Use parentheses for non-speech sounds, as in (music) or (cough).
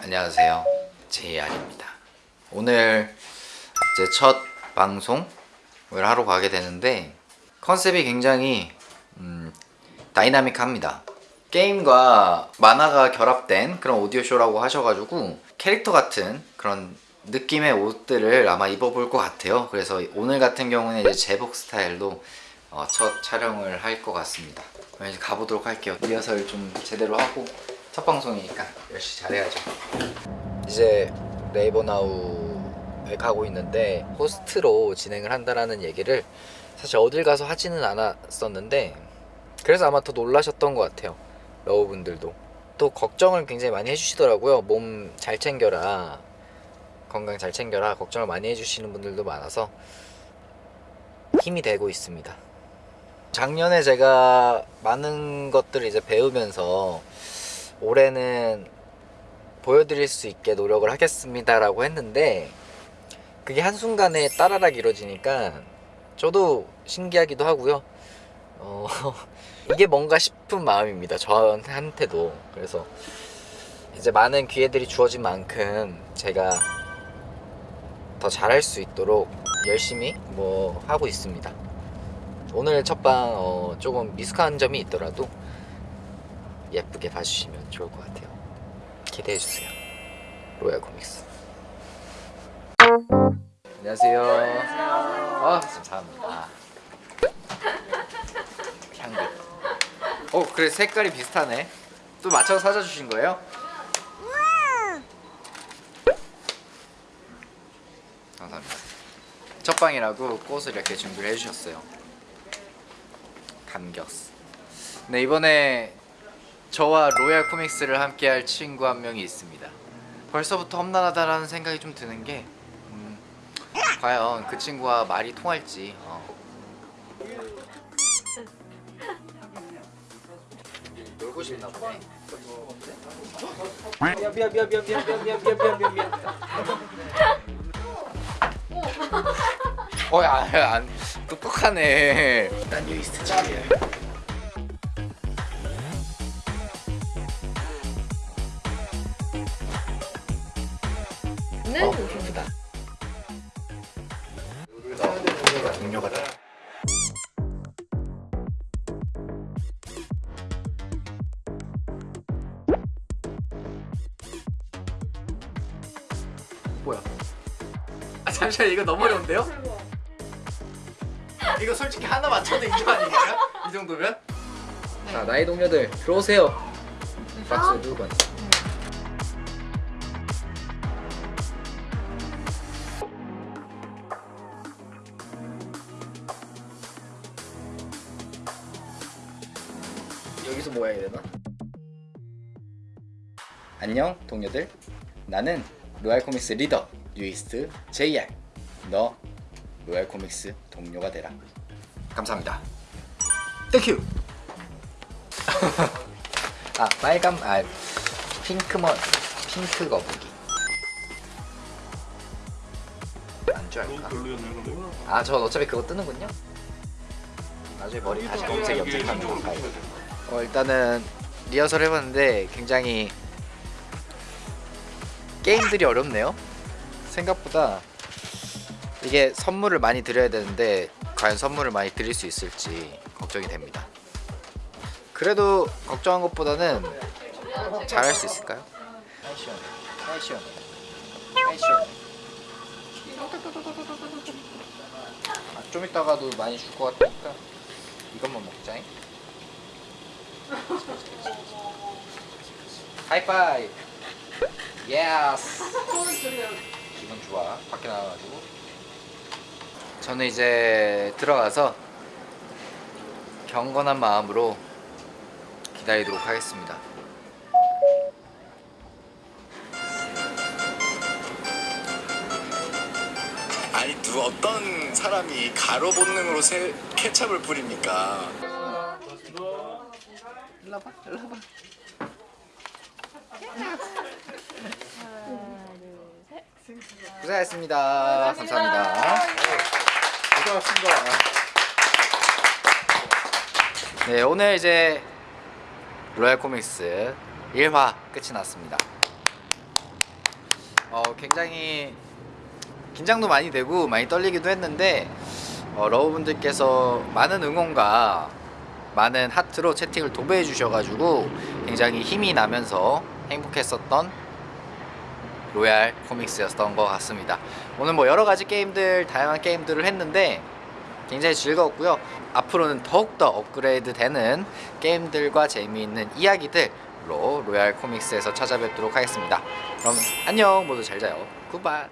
안녕하세요. JR입니다. 오늘 제 첫 방송을 하러 가게 되는데 컨셉이 굉장히 음, 다이나믹합니다. 게임과 만화가 결합된 그런 오디오쇼라고 하셔가지고 캐릭터 같은 그런 느낌의 옷들을 아마 입어볼 것 같아요. 그래서 오늘 같은 경우는 이제 제복 스타일로 어, 첫 촬영을 할 것 같습니다. 그럼 이제 가보도록 할게요. 리허설 좀 제대로 하고 첫 방송이니까 열심히 잘해야죠. 이제 레이버나우에 가고 있는데 호스트로 진행을 한다라는 얘기를 사실 어딜 가서 하지는 않았었는데 그래서 아마 더 놀라셨던 것 같아요. 러브분들도. 또 걱정을 굉장히 많이 해주시더라고요. 몸 잘 챙겨라. 건강 잘 챙겨라. 걱정을 많이 해주시는 분들도 많아서 힘이 되고 있습니다 작년에 제가 많은 것들을 이제 배우면서 올해는 보여드릴 수 있게 노력을 하겠습니다 라고 했는데 그게 한순간에 따라락 이루어지니까 저도 신기하기도 하고요. 어, (laughs) 이게 뭔가 싶은 마음입니다 저한테도. 그래서 이제 많은 기회들이 주어진 만큼 제가 더 잘할 수 있도록 열심히 뭐 하고 있습니다 오늘 첫방 어, 조금 미숙한 점이 있더라도 예쁘게 봐주시면 좋을 것 같아요. 기대해주세요. 로얄 코믹스. 안녕하세요. 아 감사합니다. 향긋 어 그래 색깔이 비슷하네. 또 맞춰서 사줘주신 거예요? 감사합니다. 첫방이라고 꽃을 이렇게 준비를 해주셨어요 감겼어. 네 이번에 저와 로얄 코믹스를 함께 할 친구 한 명이 있습니다. 벌써부터 험난하다라는 생각이 좀 드는 게 음, 과연 그 친구와 말이 통할지 어. 놀고 싶나 보네. 미안 미안 미안 미안 미안 미안 미안 미안 미안 미안. 어야 안 똑똑하네 난 유이스트 집이야 는 어, 예쁘다. 동료가 다. 뭐야? 아 잠시만 이거 너무 어려운데요? 이거 솔직히 하나 맞춰도 이거 아닙니까? 이 정도면? 자 나의 동료들 들어오세요. 박수 두 번. 여기서 뭐 해야 되나? 안녕 동료들 나는 로얄 코믹스 리더 뉴이스트 JR 너 로얄 코믹스 동료가 되라. 감사합니다. 땡큐 (laughs) 아 빨간 아 핑크먼 핑크 거북이. 안줄 알까? 아저 어차피 그거 뜨는군요. 나중에 머리 다시 검색 염색하면 가까이 어, 일단은 리허설 해봤는데 굉장히 게임들이 어렵네요. 생각보다 이게 선물을 많이 드려야 되는데 과연 선물을 많이 드릴 수 있을지 걱정이 됩니다. 그래도 걱정한 것보다는 잘할 수 있을까요? 아, 좀 이따가도 많이 줄 것 같으니까 이것만 먹자잉. 하이파이브. Yes. 기분 좋아. 밖에 나와가지고 저는 이제 들어가서 경건한 마음으로 기다리도록 하겠습니다. 아니 누 어떤 사람이 가로 본능으로 세, 케찹을 뿌립니까? 일로와봐. 일로와봐 고생하셨습니다. 감사합니다 고생하셨습니다 네 오늘 이제 로얄 코믹스 1화 끝이 났습니다. 어, 굉장히 긴장도 많이 되고 많이 떨리기도 했는데 어, 러브분들께서 많은 응원과 많은 하트로 채팅을 도배해 주셔가지고 굉장히 힘이 나면서 행복했었던 로얄 코믹스였던 것 같습니다. 오늘 뭐 여러 가지 게임들 다양한 게임들을 했는데 굉장히 즐거웠고요. 앞으로는 더욱더 업그레이드 되는 게임들과 재미있는 이야기들로 로얄 코믹스에서 찾아뵙도록 하겠습니다. 그럼 안녕 모두 잘 자요. 굿바이.